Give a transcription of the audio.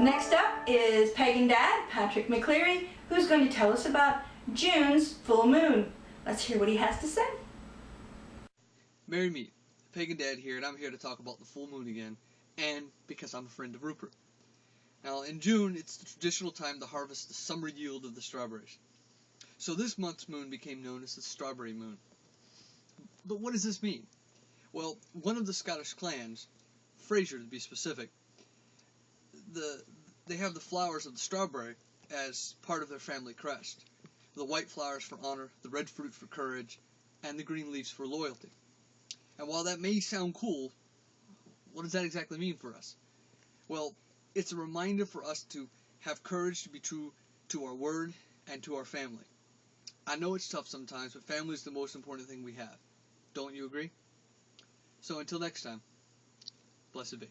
Next up is Pagan Dad, Patrick McCleary, who's going to tell us about June's full moon. Let's hear what he has to say. Merry me, Pagan Dad here, and I'm here to talk about the full moon again, and because I'm a friend of Rupert. Now, in June, it's the traditional time to harvest the summer yield of the strawberries. So this month's moon became known as the strawberry moon. But what does this mean? Well, one of the Scottish clans, Fraser to be specific, the they have the flowers of the strawberry as part of their family crest. The white flowers for honor, the red fruit for courage, and the green leaves for loyalty. And while that may sound cool, what does that exactly mean for us? Well, it's a reminder for us to have courage to be true to our word and to our family. I know it's tough sometimes, but family is the most important thing we have. Don't you agree? So until next time, blessed be.